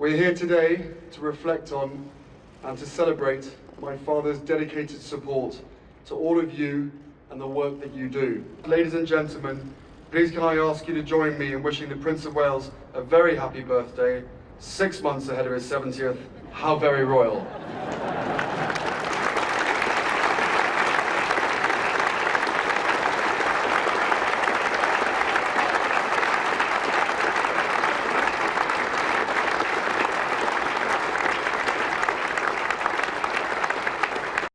We're here today to reflect on and to celebrate my father's dedicated support to all of you and the work that you do. Ladies and gentlemen, please can I ask you to join me in wishing the Prince of Wales a very happy birthday, six months ahead of his 70th. How very royal.